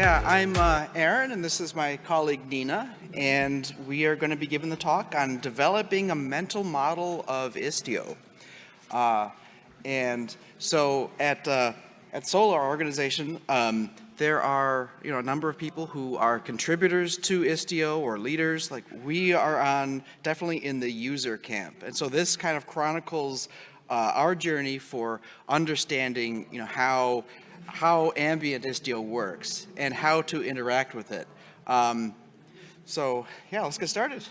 Yeah, I'm uh, Aaron, and this is my colleague Nina, and we are going to be giving the talk on developing a mental model of Istio. Uh, and so at, uh, at Solar organization, um, there are you know a number of people who are contributors to Istio or leaders. Like we are on definitely in the user camp, and so this kind of chronicles uh, our journey for understanding you know how how ambient Istio works and how to interact with it. Um, so yeah, let's get started.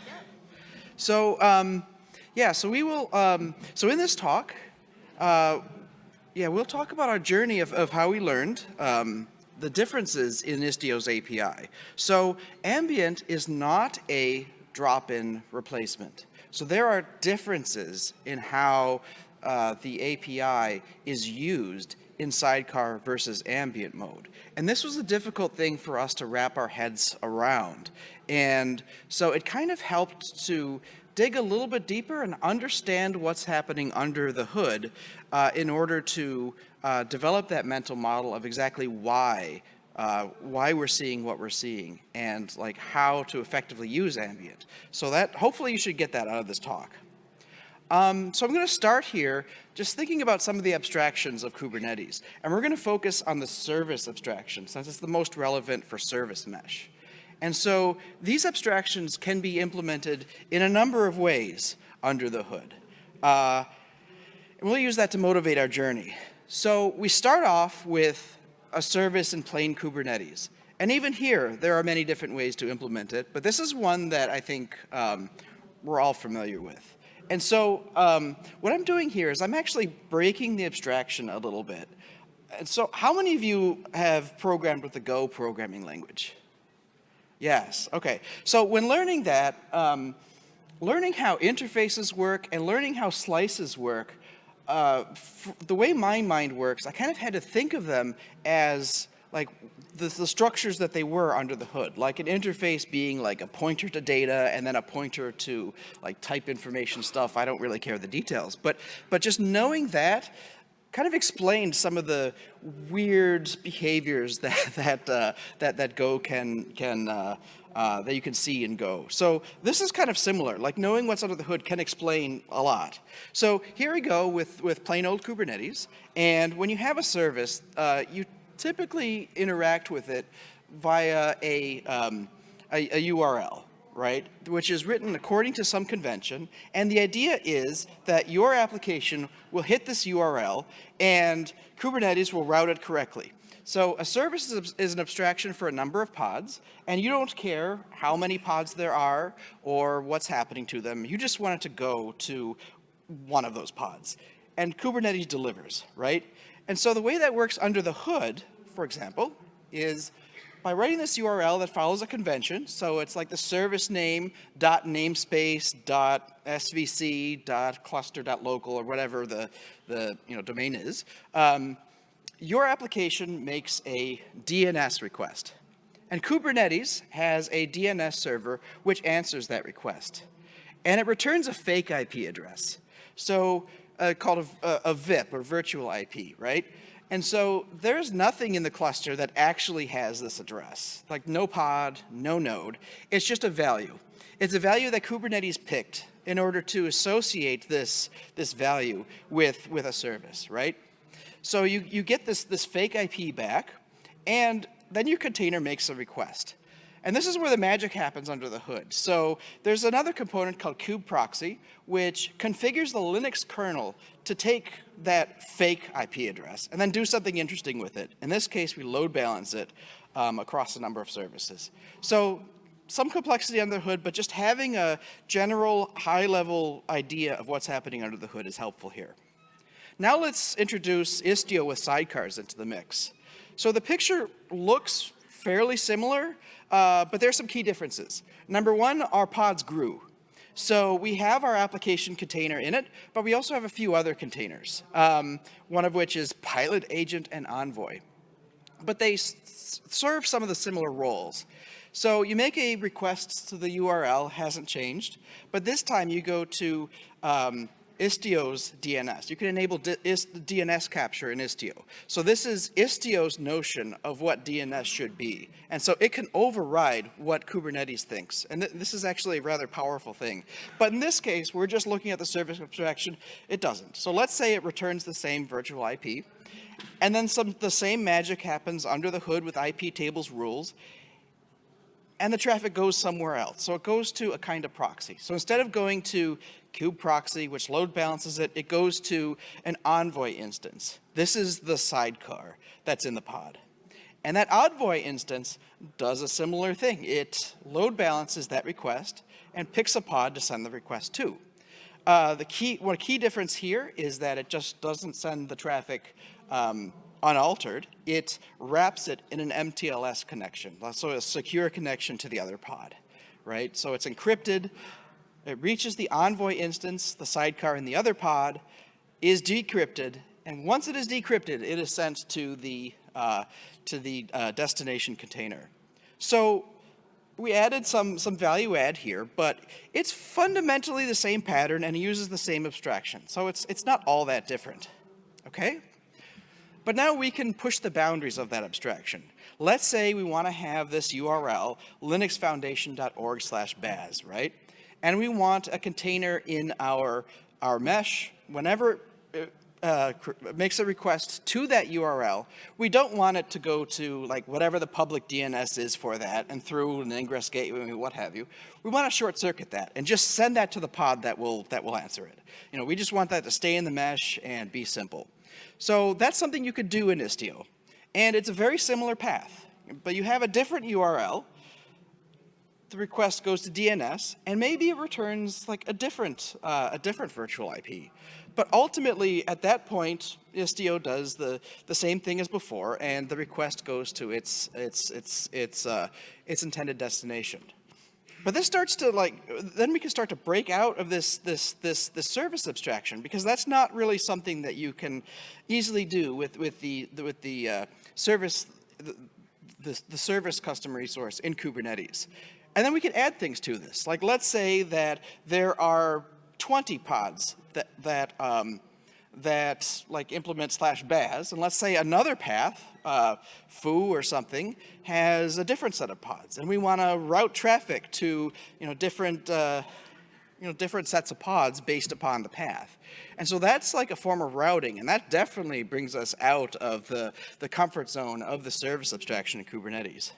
So um, yeah, so we will, um, so in this talk, uh, yeah, we'll talk about our journey of, of how we learned um, the differences in Istio's API. So ambient is not a drop-in replacement. So there are differences in how uh, the API is used in sidecar versus ambient mode. And this was a difficult thing for us to wrap our heads around. And so it kind of helped to dig a little bit deeper and understand what's happening under the hood uh, in order to uh, develop that mental model of exactly why uh, why we're seeing what we're seeing and like how to effectively use ambient. So that hopefully you should get that out of this talk. Um, so I'm going to start here just thinking about some of the abstractions of Kubernetes. And we're going to focus on the service abstraction since it's the most relevant for service mesh. And so these abstractions can be implemented in a number of ways under the hood. Uh, and we'll use that to motivate our journey. So we start off with a service in plain Kubernetes. And even here, there are many different ways to implement it, but this is one that I think um, we're all familiar with. And so um, what I'm doing here is I'm actually breaking the abstraction a little bit. And so how many of you have programmed with the Go programming language? Yes, okay. So when learning that, um, learning how interfaces work and learning how slices work, uh, the way my mind works, I kind of had to think of them as like the, the, structures that they were under the hood, like an interface being like a pointer to data and then a pointer to like type information stuff. I don't really care the details, but, but just knowing that kind of explained some of the weird behaviors that, that, uh, that, that Go can, can uh, uh, that you can see in Go. So this is kind of similar, like knowing what's under the hood can explain a lot. So here we go with, with plain old Kubernetes, and when you have a service, uh, you typically interact with it via a, um, a, a URL right, which is written according to some convention. And the idea is that your application will hit this URL and Kubernetes will route it correctly. So a service is an abstraction for a number of pods, and you don't care how many pods there are or what's happening to them. You just want it to go to one of those pods. And Kubernetes delivers, right? And so the way that works under the hood, for example, is by writing this URL that follows a convention. So it's like the service name dot namespace dot svc dot cluster dot local or whatever the, the you know, domain is. Um, your application makes a DNS request. And Kubernetes has a DNS server which answers that request. And it returns a fake IP address. So uh, called a, a, VIP or virtual IP, right? And so there's nothing in the cluster that actually has this address, like no pod, no node. It's just a value. It's a value that Kubernetes picked in order to associate this, this value with, with a service, right? So you, you get this, this fake IP back, and then your container makes a request. And this is where the magic happens under the hood. So there's another component called kubeproxy, which configures the Linux kernel to take that fake IP address and then do something interesting with it. In this case, we load balance it um, across a number of services. So some complexity under the hood, but just having a general high-level idea of what's happening under the hood is helpful here. Now let's introduce Istio with sidecars into the mix. So the picture looks fairly similar, uh, but there's some key differences. Number one, our pods grew. So we have our application container in it, but we also have a few other containers, um, one of which is Pilot Agent and Envoy. But they serve some of the similar roles. So you make a request to the URL, hasn't changed, but this time you go to um, Istio's DNS. You can enable DNS capture in Istio. So this is Istio's notion of what DNS should be. And so it can override what Kubernetes thinks. And th this is actually a rather powerful thing. But in this case, we're just looking at the service abstraction. It doesn't. So let's say it returns the same virtual IP. And then some the same magic happens under the hood with IP tables rules and the traffic goes somewhere else. So it goes to a kind of proxy. So instead of going to kube proxy, which load balances it, it goes to an envoy instance. This is the sidecar that's in the pod. And that envoy instance does a similar thing. It load balances that request and picks a pod to send the request to. Uh, the key, one key difference here is that it just doesn't send the traffic um, unaltered, it wraps it in an MTLS connection, so a secure connection to the other pod, right? So it's encrypted, it reaches the Envoy instance, the sidecar in the other pod, is decrypted, and once it is decrypted, it is sent to the, uh, to the uh, destination container. So we added some, some value add here, but it's fundamentally the same pattern and it uses the same abstraction. So it's, it's not all that different, okay? But now we can push the boundaries of that abstraction. Let's say we want to have this URL, linuxfoundation.org slash baz, right? And we want a container in our, our mesh. Whenever it uh, makes a request to that URL, we don't want it to go to like whatever the public DNS is for that and through an ingress gateway, what have you. We want to short circuit that and just send that to the pod that will, that will answer it. You know, we just want that to stay in the mesh and be simple. So that's something you could do in Istio. And it's a very similar path, but you have a different URL. The request goes to DNS, and maybe it returns like a different, uh, a different virtual IP. But ultimately, at that point, Istio does the, the same thing as before, and the request goes to its, its, its, its, uh, its intended destination. But this starts to like, then we can start to break out of this, this, this, this service abstraction because that's not really something that you can easily do with, with the, with the uh, service, the, the, the service custom resource in Kubernetes. And then we can add things to this. Like let's say that there are 20 pods that, that um, that like implement slash baz, and let's say another path, uh, foo or something, has a different set of pods, and we want to route traffic to you know different uh, you know different sets of pods based upon the path. And so that's like a form of routing, and that definitely brings us out of the, the comfort zone of the service abstraction in Kubernetes.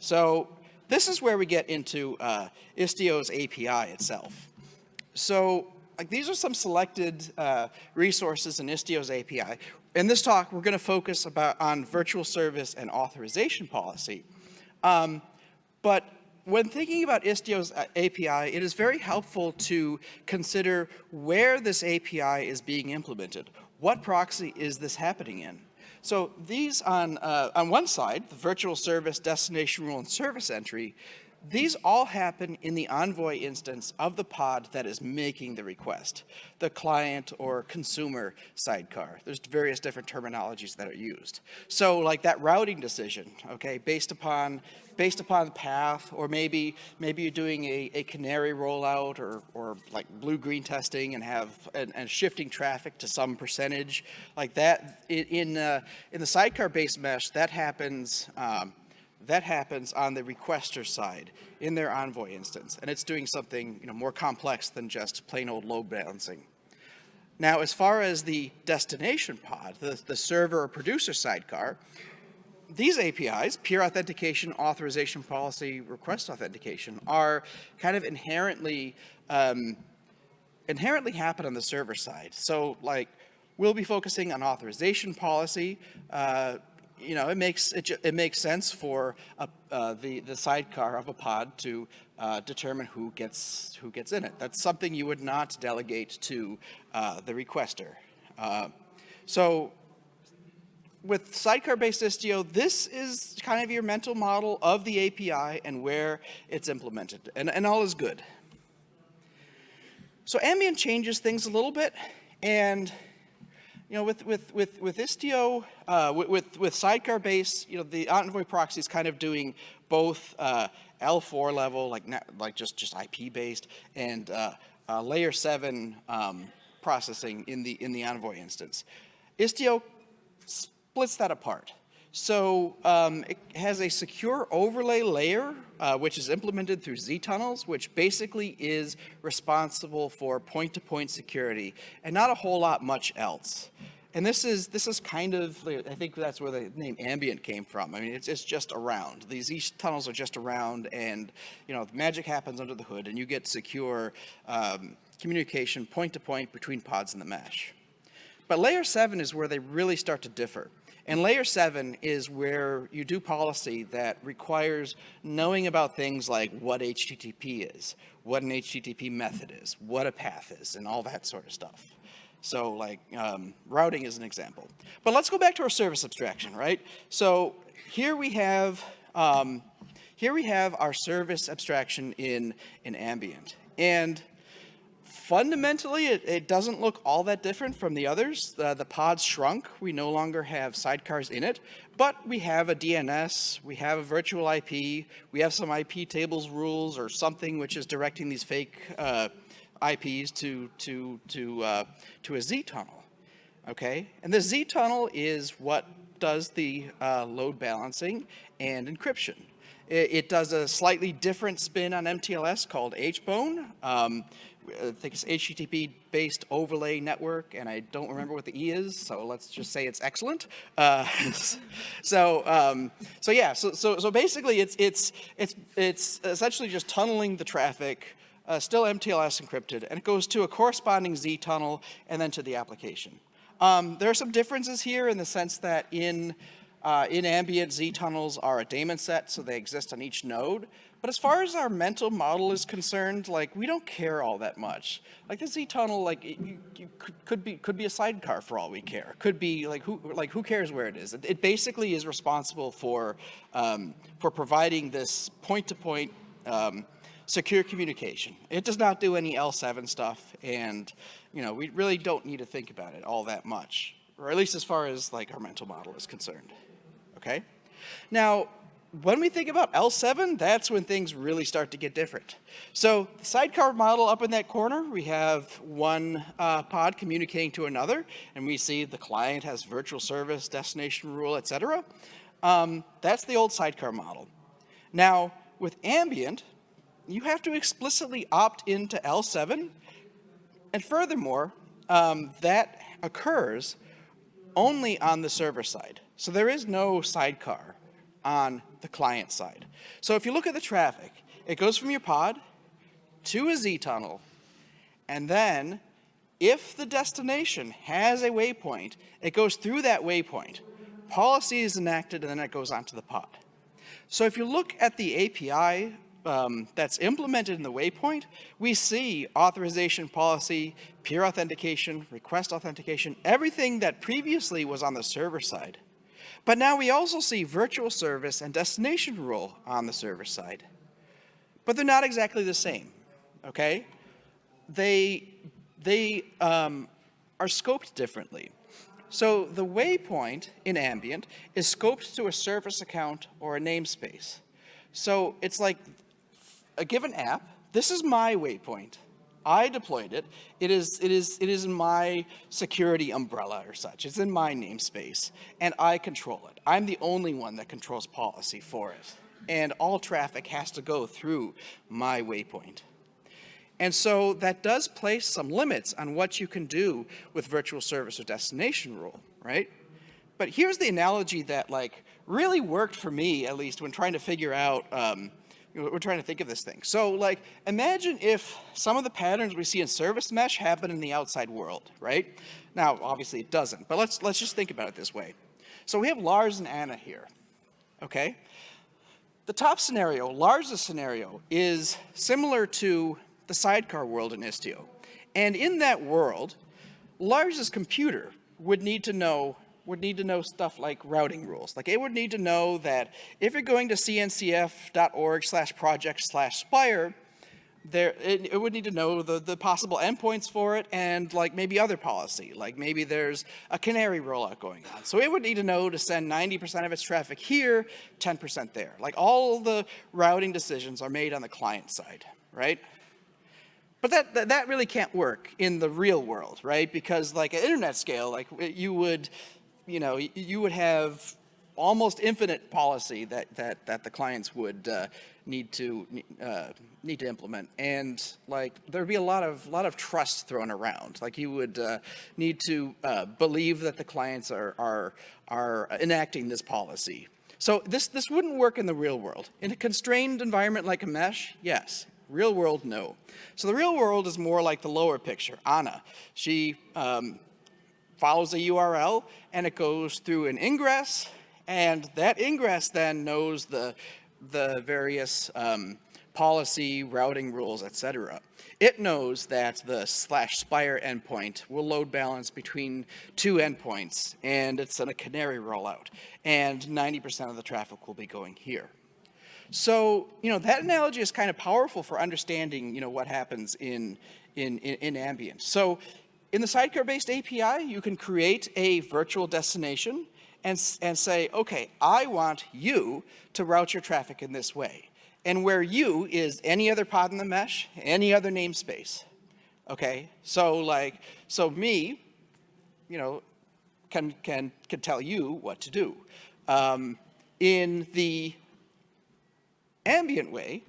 So this is where we get into uh, Istio's API itself. So like these are some selected uh, resources in Istio's API. In this talk, we're going to focus about on virtual service and authorization policy. Um, but when thinking about Istio's uh, API, it is very helpful to consider where this API is being implemented. What proxy is this happening in? So these on, uh, on one side, the virtual service destination rule and service entry, these all happen in the Envoy instance of the pod that is making the request, the client or consumer sidecar. There's various different terminologies that are used. So like that routing decision, okay, based upon based upon the path, or maybe maybe you're doing a, a canary rollout or, or like blue-green testing and have and, and, shifting traffic to some percentage like that. In in, uh, in the sidecar-based mesh, that happens um, that happens on the requester side in their Envoy instance, and it's doing something you know, more complex than just plain old load balancing. Now, as far as the destination pod, the, the server or producer sidecar, these APIs, peer authentication, authorization policy, request authentication, are kind of inherently um, inherently happen on the server side. So, like, we'll be focusing on authorization policy, uh, you know, it makes it, it makes sense for a, uh, the the sidecar of a pod to uh, determine who gets who gets in it. That's something you would not delegate to uh, the requester. Uh, so with sidecar-based Istio, this is kind of your mental model of the API and where it's implemented, and, and all is good. So Ambient changes things a little bit, and you know, with, with, with, with Istio, uh, with, with Sidecar based, you know, the Envoy proxy is kind of doing both uh, L4 level, like, like just, just IP based, and uh, uh layer 7 um, processing in the, in the Envoy instance. Istio splits that apart. So um, it has a secure overlay layer, uh, which is implemented through ztunnels, which basically is responsible for point-to-point -point security and not a whole lot much else. And this is this is kind of I think that's where the name ambient came from. I mean, it's it's just around. These these tunnels are just around, and you know, magic happens under the hood, and you get secure um, communication point to point between pods in the mesh. But layer seven is where they really start to differ. And layer seven is where you do policy that requires knowing about things like what HTTP is, what an HTTP method is, what a path is, and all that sort of stuff. So like um, routing is an example. But let's go back to our service abstraction, right? So here we have um, here we have our service abstraction in, in ambient. And fundamentally, it, it, doesn't look all that different from the others. The pods shrunk. We no longer have sidecars in it, but we have a DNS, we have a virtual IP, we have some IP tables rules or something which is directing these fake uh, IPs to, to, to, uh, to a Z tunnel. Okay, and the Z tunnel is what does the uh, load balancing and encryption. It, it, does a slightly different spin on MTLS called HBone. Um, I think it's HTTP-based overlay network, and I don't remember what the E is, so let's just say it's excellent. Uh, so, um, so yeah, so, so, so basically it's, it's, it's, it's essentially just tunneling the traffic, uh, still MTLS encrypted, and it goes to a corresponding Z tunnel and then to the application. Um, there are some differences here in the sense that in, uh, in ambient Z tunnels are a daemon set, so they exist on each node. But as far as our mental model is concerned, like we don't care all that much. Like the Z tunnel, like it, you, you could, be could be a sidecar for all we care. Could be like who like who cares where it is? It, it basically is responsible for um, for providing this point to point um, secure communication. It does not do any L7 stuff, and you know we really don't need to think about it all that much, or at least as far as like our mental model is concerned. Okay. Now, when we think about L7, that's when things really start to get different. So the sidecar model up in that corner, we have one uh, pod communicating to another, and we see the client has virtual service, destination rule, etc. Um, that's the old sidecar model. Now, with ambient, you have to explicitly opt into L7, and furthermore, um, that occurs only on the server side. So there is no sidecar on the client side. So if you look at the traffic, it goes from your pod to a Z tunnel, and then if the destination has a waypoint, it goes through that waypoint. Policy is enacted, and then it goes onto the pod. So if you look at the API um, that's implemented in the waypoint, we see authorization policy, peer authentication, request authentication, everything that previously was on the server side but now we also see virtual service and destination rule on the server side. But they're not exactly the same, okay? They, they um, are scoped differently. So the waypoint in ambient is scoped to a service account or a namespace. So it's like a given app, this is my waypoint. I deployed it. It is, it is, it is in my security umbrella or such. It's in my namespace, and I control it. I'm the only one that controls policy for it. And all traffic has to go through my waypoint. And so that does place some limits on what you can do with virtual service or destination rule, right? But here's the analogy that like really worked for me, at least when trying to figure out um, we're trying to think of this thing. So like, imagine if some of the patterns we see in service mesh happen in the outside world, right? Now, obviously it doesn't, but let's, let's just think about it this way. So we have Lars and Anna here, okay? The top scenario, Lars' scenario, is similar to the sidecar world in Istio. And in that world, Lars's computer would need to know would need to know stuff like routing rules. Like it would need to know that if you're going to cncf.org slash project slash spire, there, it, it, would need to know the, the possible endpoints for it and like maybe other policy, like maybe there's a canary rollout going on. So it would need to know to send 90% of its traffic here, 10% there. Like all the routing decisions are made on the client side, right? But that, that, that really can't work in the real world, right? Because like at internet scale, like you would, you know, you would have almost infinite policy that, that, that the clients would uh, need to uh, need to implement, and like there'd be a lot of lot of trust thrown around. Like you would uh, need to uh, believe that the clients are are are enacting this policy. So this this wouldn't work in the real world. In a constrained environment like a mesh, yes. Real world, no. So the real world is more like the lower picture. Anna, she um, follows a URL and it goes through an ingress and that ingress then knows the, the various um, policy, routing rules, etc. It knows that the slash spire endpoint will load balance between two endpoints, and it's in a canary rollout, and 90% of the traffic will be going here. So, you know, that analogy is kind of powerful for understanding, you know, what happens in, in, in, in ambient. So in the sidecar-based API, you can create a virtual destination and, and say, okay, I want you to route your traffic in this way. And where you is any other pod in the mesh, any other namespace. Okay, so like, so me, you know, can, can, can tell you what to do. Um, in the ambient way,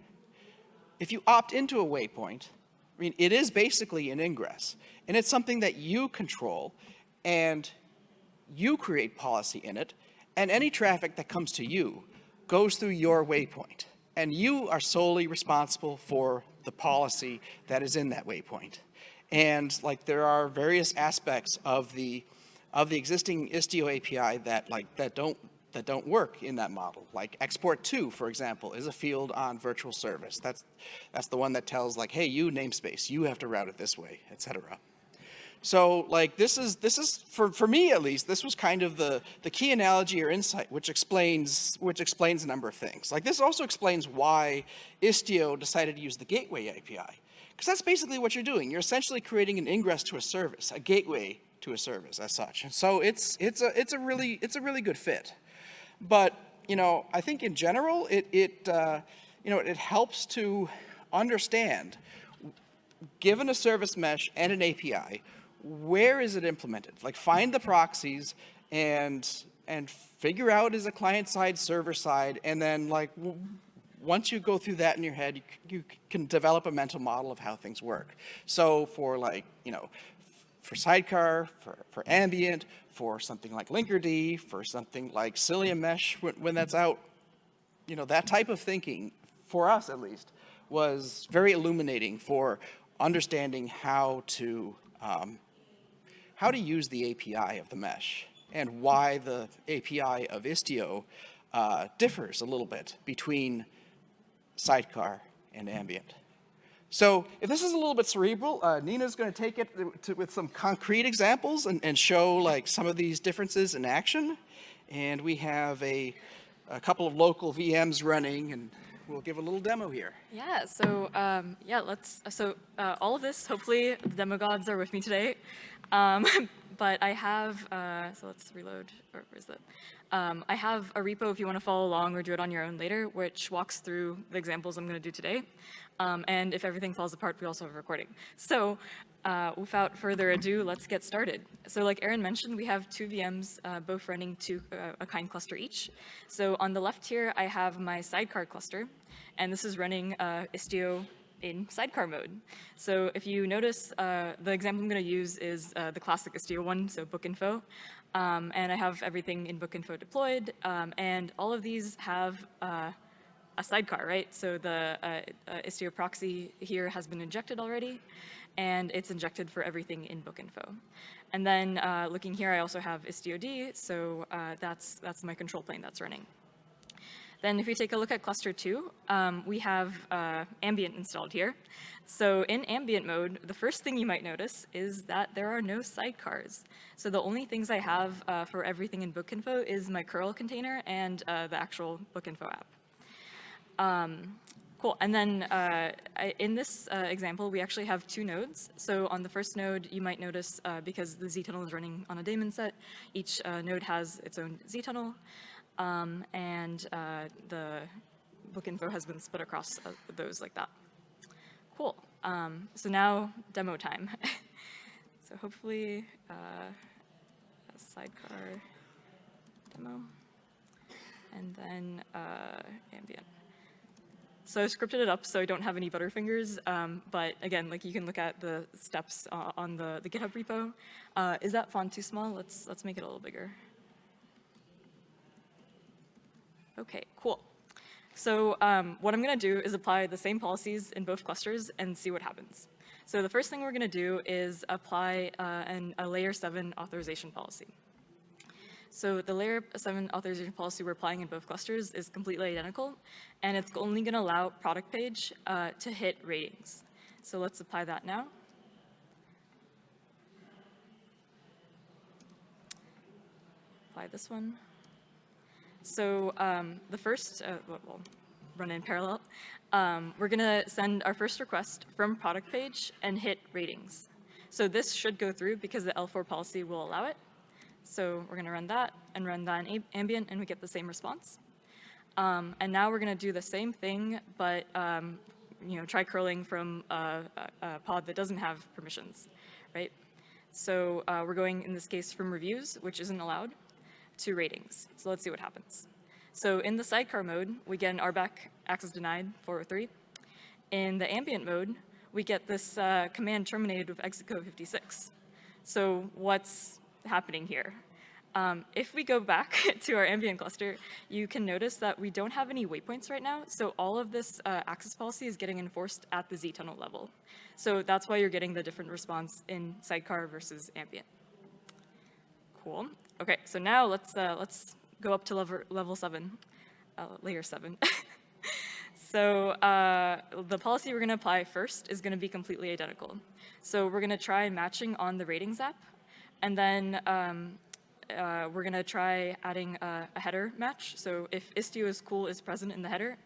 if you opt into a waypoint, I mean, it is basically an ingress, and it's something that you control, and you create policy in it, and any traffic that comes to you goes through your waypoint. And you are solely responsible for the policy that is in that waypoint. And like there are various aspects of the of the existing Istio API that like that don't that don't work in that model. Like export to, for example, is a field on virtual service. That's that's the one that tells like, hey, you namespace, you have to route it this way, etc. So like this is, this is for, for me at least, this was kind of the, the key analogy or insight which explains, which explains a number of things. Like this also explains why Istio decided to use the gateway API. Because that's basically what you're doing. You're essentially creating an ingress to a service, a gateway to a service as such. And so it's, it's, a, it's, a really, it's a really good fit. But, you know, I think in general, it, it, uh, you know, it helps to understand, given a service mesh and an API, where is it implemented? Like find the proxies and and figure out is a client side, server side, and then like once you go through that in your head, you, you can develop a mental model of how things work. So for like, you know, for Sidecar, for, for Ambient, for something like Linkerd, for something like Cilium Mesh when, when that's out, you know, that type of thinking, for us at least, was very illuminating for understanding how to um, how to use the API of the mesh and why the API of Istio uh, differs a little bit between Sidecar and Ambient. So if this is a little bit cerebral, uh, Nina's going to take it to, with some concrete examples and, and, show like some of these differences in action. And we have a, a couple of local VMs running and we'll give a little demo here. Yeah, so um, yeah, let's, so uh, all of this, hopefully the demo gods are with me today. Um, but I have, uh, so let's reload, or where is that? Um, I have a repo if you want to follow along or do it on your own later, which walks through the examples I'm going to do today. Um, and if everything falls apart, we also have a recording. So uh, without further ado, let's get started. So like Aaron mentioned, we have two VMs, uh, both running to uh, a kind cluster each. So on the left here, I have my sidecar cluster, and this is running uh, Istio in sidecar mode. So if you notice, uh, the example I'm going to use is uh, the classic Istio one, so book info. Um, and I have everything in book info deployed. Um, and all of these have a sidecar, right? So the uh, uh, Istio proxy here has been injected already, and it's injected for everything in book info. And then uh, looking here, I also have istiod, so that's, that's my control plane that's running. Then if we take a look at cluster two, um, we have uh, ambient installed here. So in ambient mode, the first thing you might notice is that there are no sidecars. So the only things I have uh, for everything in Bookinfo is my curl container and uh, the actual Bookinfo app. Um, Cool, and then uh, I, in this uh, example, we actually have two nodes. So on the first node, you might notice, uh, because the Z-tunnel is running on a daemon set, each uh, node has its own Z-tunnel um, and uh, the book info has been split across those like that. Cool. Um, so now demo time. so hopefully sidecar demo and then uh, ambient. So I scripted it up so I don't have any butterfingers, um, but again, like you can look at the steps uh, on the, the GitHub repo. Uh, is that font too small? Let's, let's make it a little bigger. Okay, cool. So um, what I'm gonna do is apply the same policies in both clusters and see what happens. So the first thing we're gonna do is apply uh, an, a layer seven authorization policy. So the layer 7 authorization policy we're applying in both clusters is completely identical, and it's only going to allow product page uh, to hit ratings. So let's apply that now. Apply this one. So um, the first, uh, well, run in parallel. Um, we're going to send our first request from product page and hit ratings. So this should go through because the L4 policy will allow it. So we're going to run that and run that in ambient, and we get the same response. Um, and now we're going to do the same thing, but um, you know, try curling from a, a, pod that doesn't have permissions, right? So uh, we're going, in this case, from reviews, which isn't allowed, to ratings. So let's see what happens. So in the sidecar mode, we get an RBAC access denied 403. In the ambient mode, we get this uh, command terminated with exit code 56. So what's happening here. Um, if we go back to our ambient cluster, you can notice that we don't have any waypoints right now, so all of this uh, access policy is getting enforced at the z-tunnel level. So that's why you're getting the different response in sidecar versus ambient. Cool. Okay, so now let's uh, let's go up to level level seven, uh, layer seven. so uh, the policy we're going to apply first is going to be completely identical. So we're going to try matching on the ratings app and then um, uh, we're going to try adding a, a, header match. So if Istio is cool is present in the header,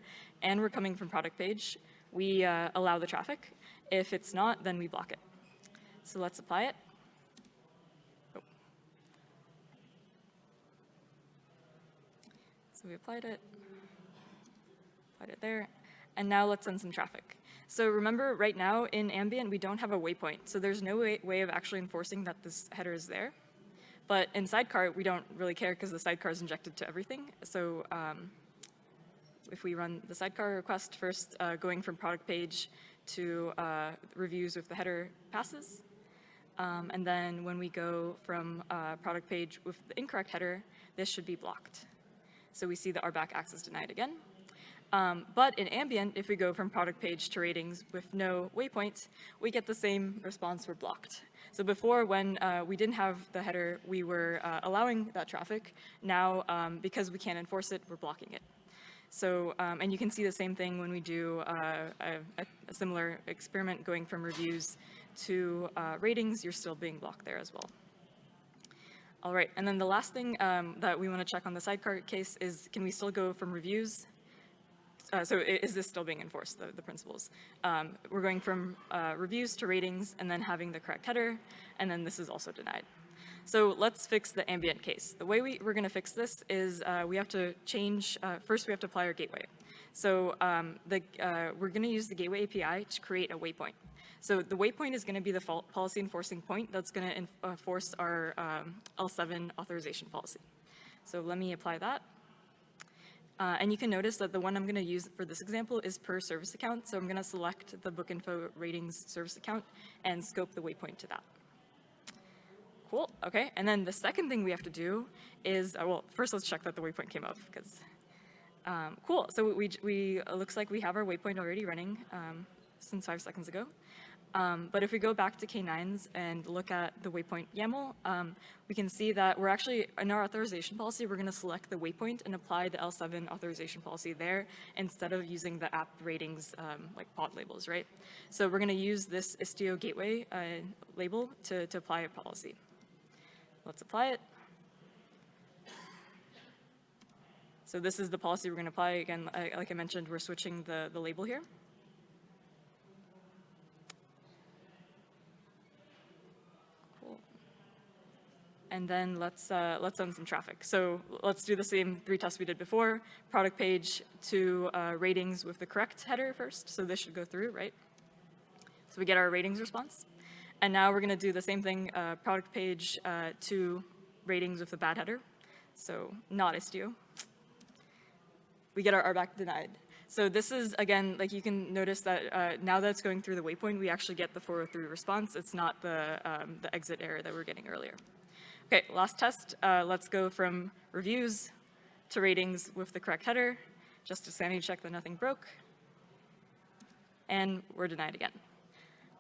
and we're coming from product page, we uh, allow the traffic. If it's not, then we block it. So let's apply it. Oh. So we applied it, applied it there, and now let's send some traffic. So remember, right now in ambient, we don't have a waypoint. So there's no way, way of actually enforcing that this header is there. But in sidecar, we don't really care because the sidecar is injected to everything. So um, if we run the sidecar request first, uh, going from product page to uh, reviews with the header passes. Um, and then when we go from uh, product page with the incorrect header, this should be blocked. So we see the RBAC access denied again. Um, but in ambient, if we go from product page to ratings with no waypoints, we get the same response, we're blocked. So before, when uh, we didn't have the header, we were uh, allowing that traffic. Now, um, because we can't enforce it, we're blocking it. So, um, and you can see the same thing when we do uh, a, a, similar experiment going from reviews to uh, ratings, you're still being blocked there as well. All right, and then the last thing um, that we want to check on the sidecar case is can we still go from reviews uh, so is this still being enforced, the, the principles? Um, we're going from uh, reviews to ratings and then having the correct header, and then this is also denied. So let's fix the ambient case. The way we, we're gonna fix this is uh, we have to change, uh, first we have to apply our gateway. So um, the, uh, we're gonna use the gateway API to create a waypoint. So the waypoint is gonna be the policy enforcing point that's gonna enforce our um, L7 authorization policy. So let me apply that. Uh, and you can notice that the one I'm going to use for this example is per service account. So I'm going to select the book info ratings service account and scope the waypoint to that. Cool, okay. And then the second thing we have to do is, uh, well, first let's check that the waypoint came up because, um, cool. So we, we, looks like we have our waypoint already running um, since five seconds ago. Um, but if we go back to K9s and look at the waypoint YAML, um, we can see that we're actually, in our authorization policy, we're going to select the waypoint and apply the L7 authorization policy there instead of using the app ratings um, like pod labels, right? So we're going to use this Istio gateway uh, label to, to apply a policy. Let's apply it. So this is the policy we're going to apply. Again, like I mentioned, we're switching the, the label here. And then let's, uh, let's send some traffic. So let's do the same three tests we did before. Product page to uh, ratings with the correct header first. So this should go through, right? So we get our ratings response. And now we're going to do the same thing, uh, product page uh, to ratings with the bad header. So not Istio. We get our RBAC denied. So this is, again, like you can notice that uh, now that it's going through the waypoint, we actually get the 403 response. It's not the, um, the exit error that we are getting earlier. Okay, last test. Uh, let's go from reviews to ratings with the correct header, just to sanity check that nothing broke. And we're denied again.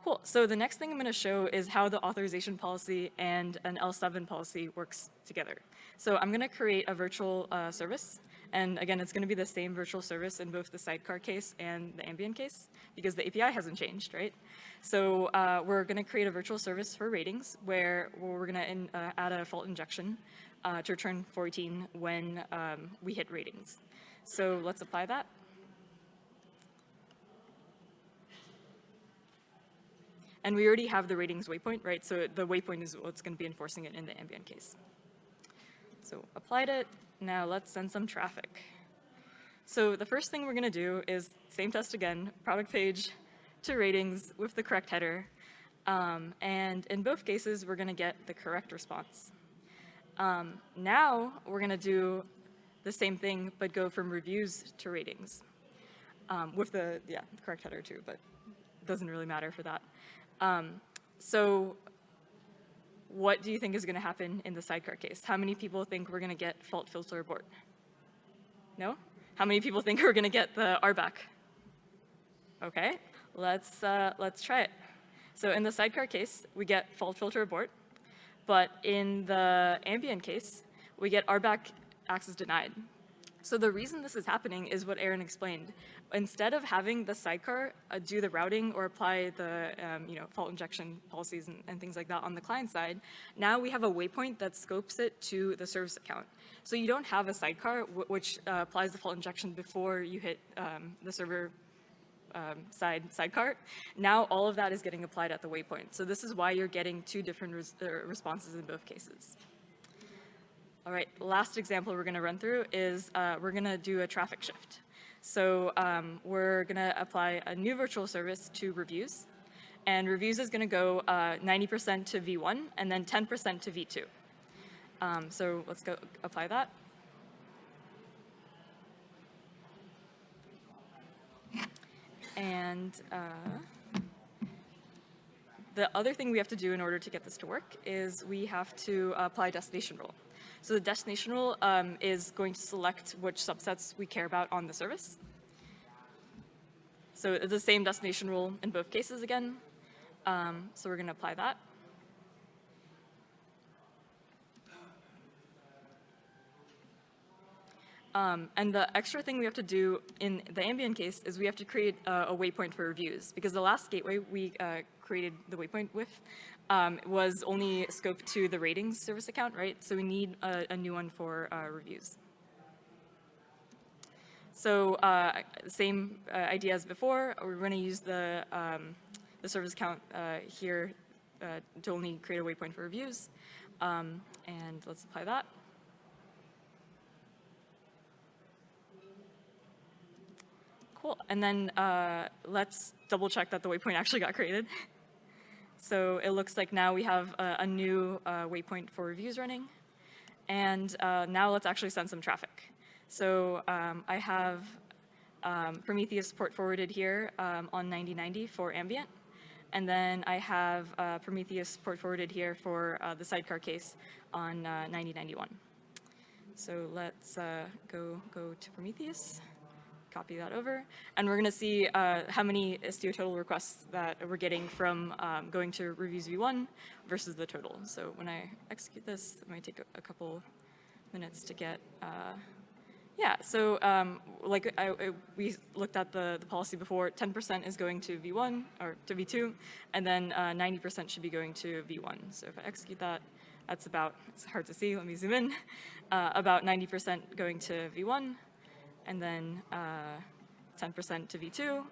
Cool, so the next thing I'm gonna show is how the authorization policy and an L7 policy works together. So I'm gonna create a virtual uh, service, and again, it's gonna be the same virtual service in both the sidecar case and the ambient case, because the API hasn't changed, right? So uh, we're gonna create a virtual service for ratings, where we're gonna in, uh, add a fault injection uh, to return 14 when um, we hit ratings. So let's apply that. And we already have the ratings waypoint, right? So the waypoint is what's going to be enforcing it in the ambient case. So applied it. Now let's send some traffic. So the first thing we're going to do is same test again, product page to ratings with the correct header. Um, and in both cases, we're going to get the correct response. Um, now we're going to do the same thing, but go from reviews to ratings um, with the, yeah, the correct header too, but doesn't really matter for that. Um, so what do you think is going to happen in the sidecar case? How many people think we're going to get fault filter abort? No? How many people think we're going to get the RBAC? Okay, let's, uh, let's try it. So in the sidecar case, we get fault filter abort, but in the ambient case, we get RBAC access denied. So the reason this is happening is what Aaron explained. Instead of having the sidecar uh, do the routing or apply the um, you know, fault injection policies and, and, things like that on the client side, now we have a waypoint that scopes it to the service account. So you don't have a sidecar which uh, applies the fault injection before you hit um, the server um, side sidecar. Now all of that is getting applied at the waypoint. So this is why you're getting two different res uh, responses in both cases. All right, last example we're gonna run through is uh, we're gonna do a traffic shift. So um, we're gonna apply a new virtual service to reviews. And reviews is gonna go 90% uh, to V1 and then 10% to V2. Um, so let's go apply that. And uh, the other thing we have to do in order to get this to work is we have to apply destination rule. So the destination rule um, is going to select which subsets we care about on the service. So it's the same destination rule in both cases again. Um, so we're going to apply that. Um, and the extra thing we have to do in the ambient case is we have to create a, a waypoint for reviews because the last gateway we uh, created the waypoint with um, was only scoped to the ratings service account, right? So we need a, a new one for uh, reviews. So uh, same uh, idea as before, we're going to use the, um, the service account uh, here uh, to only create a waypoint for reviews. Um, and let's apply that. Cool, and then uh, let's double check that the waypoint actually got created. So it looks like now we have a, a new uh, waypoint for reviews running. And uh, now let's actually send some traffic. So um, I have um, Prometheus port forwarded here um, on 9090 for ambient. And then I have uh, Prometheus port forwarded here for uh, the sidecar case on 9091. Uh, so let's uh, go, go to Prometheus copy that over. And we're going to see uh, how many Istio total requests that we're getting from um, going to reviews v1 versus the total. So when I execute this, it might take a, couple minutes to get, uh, yeah, so um, like I, I, we looked at the, the policy before, 10% is going to v1 or to v2, and then 90% uh, should be going to v1. So if I execute that, that's about, it's hard to see, let me zoom in, uh, about 90% going to v1, and then 10% uh, to V2.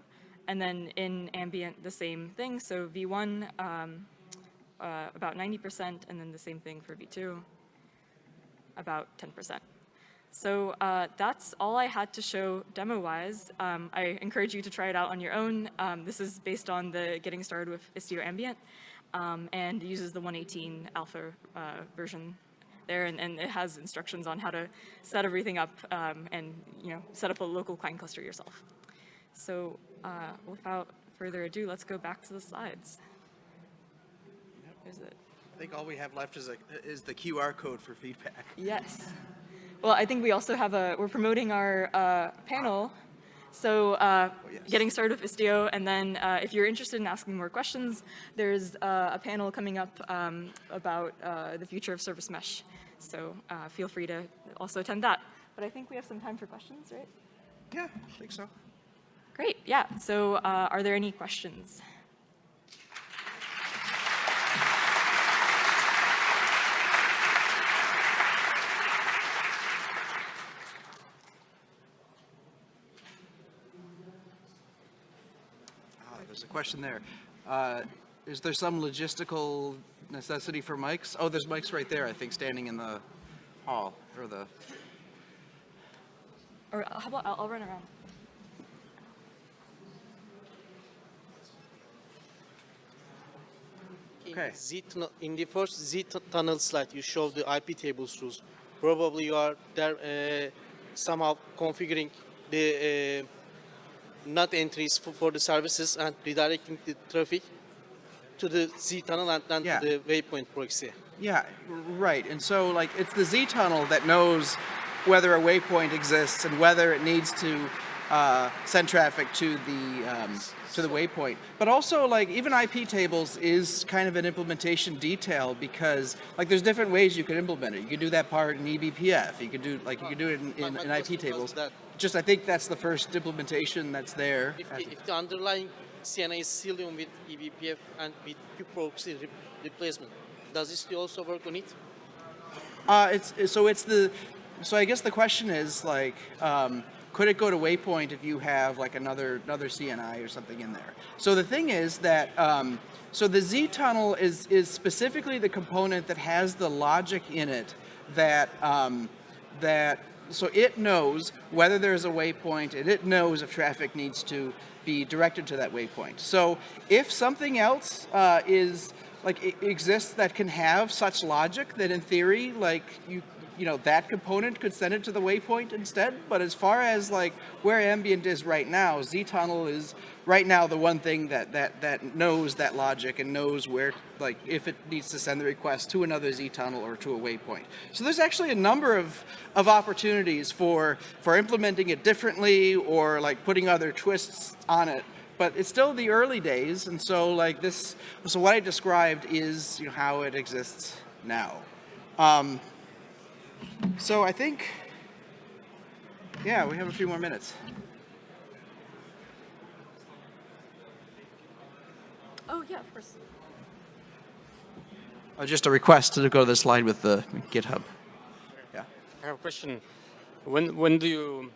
And then in ambient, the same thing. So V1, um, uh, about 90%, and then the same thing for V2, about 10%. So uh, that's all I had to show demo-wise. Um, I encourage you to try it out on your own. Um, this is based on the Getting Started with Istio Ambient um, and uses the 118 alpha uh, version there, and, and it has instructions on how to set everything up um, and you know set up a local client cluster yourself. So uh, without further ado, let's go back to the slides. Is it? I think all we have left is, a, is the QR code for feedback. Yes. Well, I think we also have a, we're promoting our uh, panel. So uh, Oh, yes. getting started with Istio, and then uh, if you're interested in asking more questions, there's uh, a panel coming up um, about uh, the future of service mesh. So uh, feel free to also attend that. But I think we have some time for questions, right? Yeah, I think so. Great, yeah. So uh, are there any questions? Ah, there's a question there. Uh, is there some logistical necessity for mics? Oh, there's mics right there, I think, standing in the hall or the. Or uh, how about I'll, I'll run around. Okay. In, Z in the first Z tunnel slide, you show the IP tables rules. Probably you are there uh, somehow configuring the uh, NAT entries for, for the services and redirecting the traffic to the ztunnel and then Yeah. to the waypoint proxy. Yeah, right. And so, like, it's the ztunnel that knows whether a waypoint exists and whether it needs to uh, send traffic to the um, to the waypoint. But also, like, even IP tables is kind of an implementation detail because, like, there's different ways you can implement it. You can do that part in eBPF. You can do, like, you can do it in, in, in IP tables. Just, I think that's the first implementation that's there. If the, if the underlying CNI is Cilium with eBPF and with proxy re- replacement, does this also work on it? Uh, it's- so it's the so I guess the question is like um, could it go to Waypoint if you have like another another CNI or something in there? So the thing is that um, so the ztunnel is is specifically the component that has the logic in it that um, that so it knows whether there's a waypoint and it knows if traffic needs to be directed to that waypoint. So if something else uh, is like exists that can have such logic that in theory like you you know that component could send it to the waypoint instead but as far as like where ambient is right now ztunnel is right now the one thing that that that knows that logic and knows where like if it needs to send the request to another ztunnel or to a waypoint. So there's actually a number of of opportunities for for implementing it differently or like putting other twists on it but it's still the early days and so like this so what i described is you know, how it exists now. Um, so i think yeah we have a few more minutes Oh yeah, of course. oh, just a request to go to the slide with the github yeah I have a question. When when do you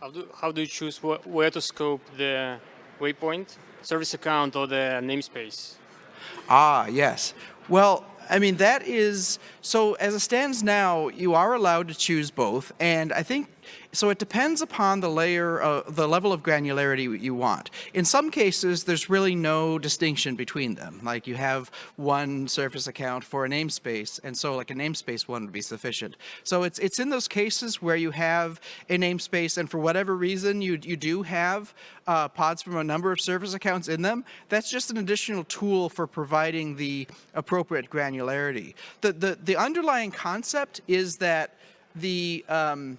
how do how do you choose wh- where to scope the waypoint, service account, or the namespace? Ah, yes. Well, I mean, that is, so as it stands now, you are allowed to choose both. And I think, so it depends upon the layer, uh, the level of granularity you want. In some cases, there's really no distinction between them. Like you have one service account for a namespace, and so like a namespace one would be sufficient. So it's, it's in those cases where you have a namespace and for whatever reason you, you do have uh, pods from a number of service accounts in them, that's just an additional tool for providing the appropriate granularity. The, the, the underlying concept is that the, um,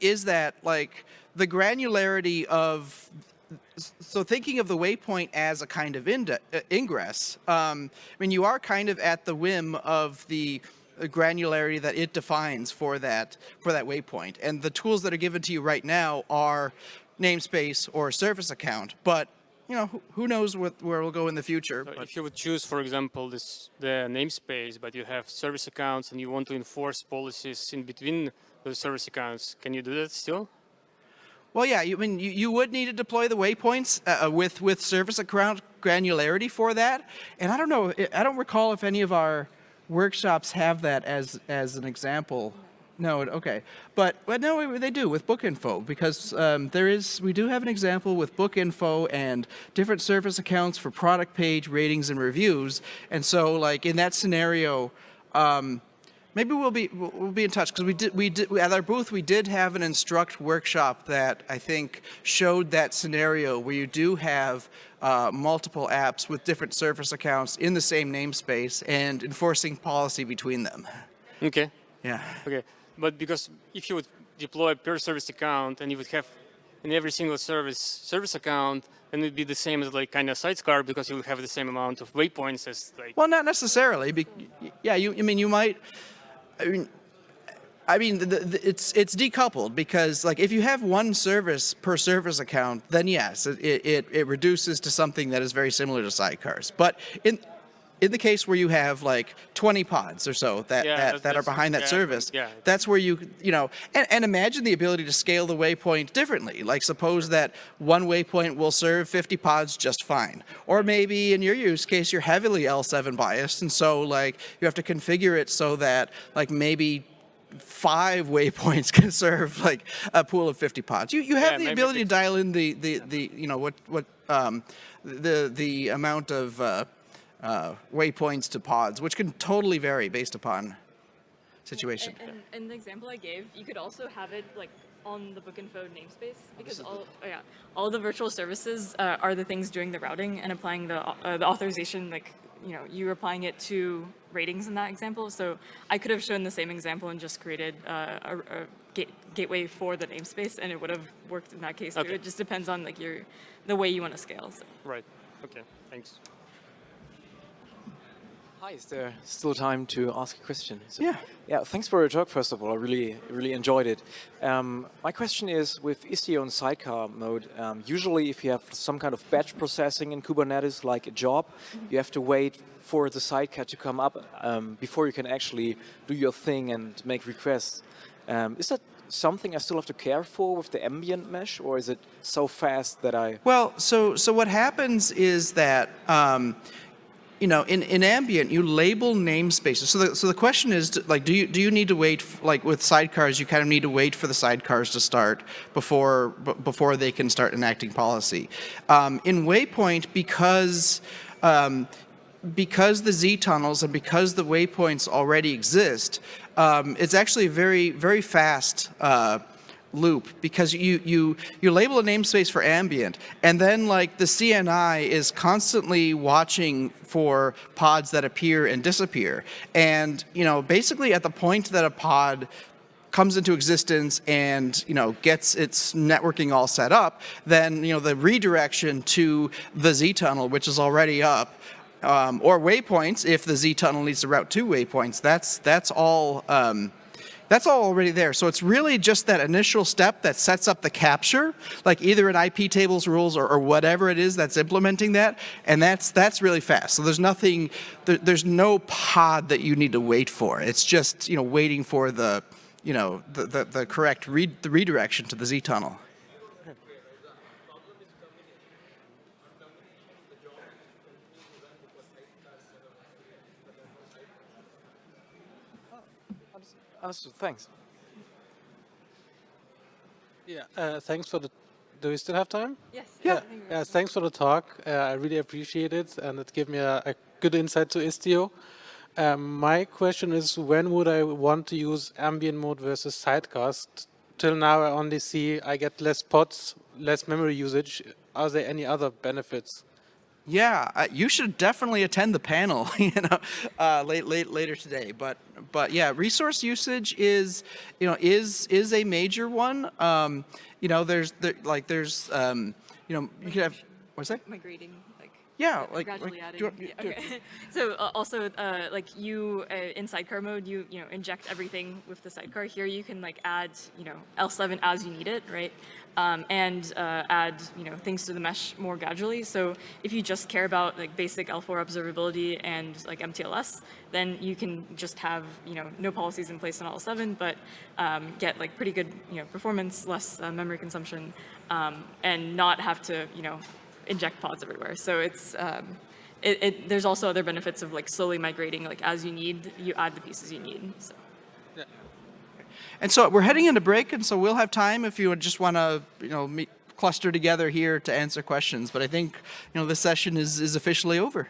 is that like the granularity of so thinking of the waypoint as a kind of uh, ingress, um, I mean, you are kind of at the whim of the granularity that it defines for that for that waypoint. And the tools that are given to you right now are namespace or service account. But you know, who, who knows what, where we'll go in the future. So but- if you would choose, for example, this the namespace, but you have service accounts and you want to enforce policies in between those service accounts, can you do that still? Well, yeah, you I mean you, you would need to deploy the waypoints uh, with with service account granularity for that, and I don't know, I- don't recall if any of our workshops have that as as an example. No, okay, but but no, they do with Bookinfo because um, there is we do have an example with Bookinfo and different service accounts for product page ratings and reviews, and so like in that scenario, um, maybe we'll be we'll, be in touch because we did we did at our booth we did have an Instruqt workshop that I think showed that scenario where you do have. Uh, multiple apps with different service accounts in the same namespace and enforcing policy between them. Okay. Yeah. Okay. But because if you would deploy a per service account and you would have in every single service service account, then it'd be the same as like kind of sidecar because you would have the same amount of waypoints as like. Well, not necessarily. Be, yeah, you. I mean, you might. I mean, I mean, the, the, it's it's decoupled because like if you have one service per service account, then yes, it, it it reduces to something that is very similar to sidecars. But in in the case where you have like 20 pods or so that Yeah, that, that are behind that yeah, service, yeah. that's where you you know and, and imagine the ability to scale the waypoint differently. Like suppose that one waypoint will serve 50 pods just fine, or maybe in your use case you're heavily L7 biased, and so like you have to configure it so that like maybe five waypoints can serve like a pool of 50 pods. You you have the ability to dial in the the the you know what what um the the amount of uh, uh, waypoints to pods, which can totally vary based upon situation. And, and, and the example I gave, you could also have it like on the Bookinfo namespace because all oh yeah all the virtual services uh, are the things doing the routing and applying the uh, the authorization like you know you're applying it to ratings in that example. So I could have shown the same example and just created uh, a, a gate, gateway for the namespace and it would have worked in that case too. It just depends on like your the way you want to scale. So. Right. Okay. Thanks. Hi, is there still time to ask a question? So- Yeah. Yeah, thanks for your talk, first of all. I really, really enjoyed it. Um, my question is, with Istio and Sidecar mode, um, usually if you have some kind of batch processing in Kubernetes, like a job, you have to wait for the sidecar to come up um, before you can actually do your thing and make requests. Um, is that something I still have to care for with the ambient mesh, or is it so fast that I... Well, so so what happens is that um, you know in, in ambient you label namespaces. So the so the question is like do you do you need to wait like with sidecars you kind of need to wait for the sidecars to start before before they can start enacting policy. Um, in Waypoint because um, because the ztunnels and because the waypoints already exist, um, it's actually very, very fast uh, loop because you, you, you label a namespace for ambient and then like the CNI is constantly watching for pods that appear and disappear. And, you know, basically at the point that a pod comes into existence and you know gets its networking all set up, then you know the redirection to the ztunnel, which is already up, um, or waypoints if the ztunnel needs to route to waypoints. That's that's all. Um, that's all already there. So it's really just that initial step that sets up the capture, like either an IP tables rules or, or whatever it is that's implementing that, and that's that's really fast. So there's nothing, there, there's no pod that you need to wait for. It's just you know waiting for the, you know, the the, the correct read the redirection to the ztunnel. Understood, thanks. Yeah, uh, thanks for the. Do we still have time? Yes. Yeah. I think Yeah, thanks for the talk. Uh, I really appreciate it, and it gave me a, a good insight to Istio. Um, my question is, when would I want to use ambient mode versus sidecars? Till now, I only see I get less pods, less memory usage. Are there any other benefits? Yeah, uh, you should definitely attend the panel, you know, uh, late, late, later today. But, but yeah, resource usage is, you know, is is a major one. Um, you know, there's there, like there's, um, you know, you could have what's that? migrating like Yeah, like, gradually like, adding. do you want- yeah, okay. so uh, also uh, like you uh, in sidecar mode, you you know inject everything with the sidecar. Here you can like add you know L7 as you need it, right? Um, and uh, add you know things to the mesh more gradually. So if you just care about like basic L4 observability and like MTLS, then you can just have you know no policies in place on L7, but um, get like pretty good you know performance, less uh, memory consumption, um, and not have to you know inject pods everywhere. So it's um, it, it, there's also other benefits of like slowly migrating like as you need, you add the pieces you need. So. Yeah. And so we're heading into break, and so we'll have time if you just want to, you know, meet, cluster together here to answer questions. But I think, you know, this session is, is officially over.